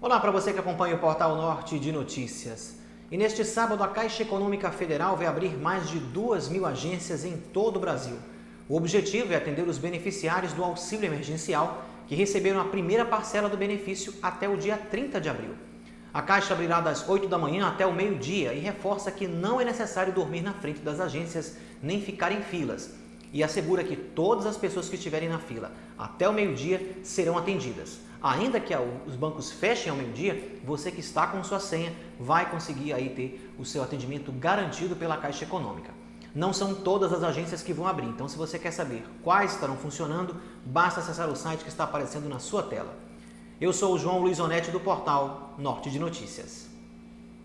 Olá para você que acompanha o Portal Norte de Notícias. E neste sábado, a Caixa Econômica Federal vai abrir mais de 2 mil agências em todo o Brasil. O objetivo é atender os beneficiários do auxílio emergencial que receberam a primeira parcela do benefício até o dia 30 de abril. A Caixa abrirá das 8 da manhã até o meio-dia e reforça que não é necessário dormir na frente das agências nem ficar em filas. E assegura que todas as pessoas que estiverem na fila até o meio-dia serão atendidas. Ainda que os bancos fechem ao meio-dia, você que está com sua senha vai conseguir aí ter o seu atendimento garantido pela Caixa Econômica. Não são todas as agências que vão abrir, então se você quer saber quais estarão funcionando, basta acessar o site que está aparecendo na sua tela. Eu sou o João Luiz Onetti do portal Norte de Notícias.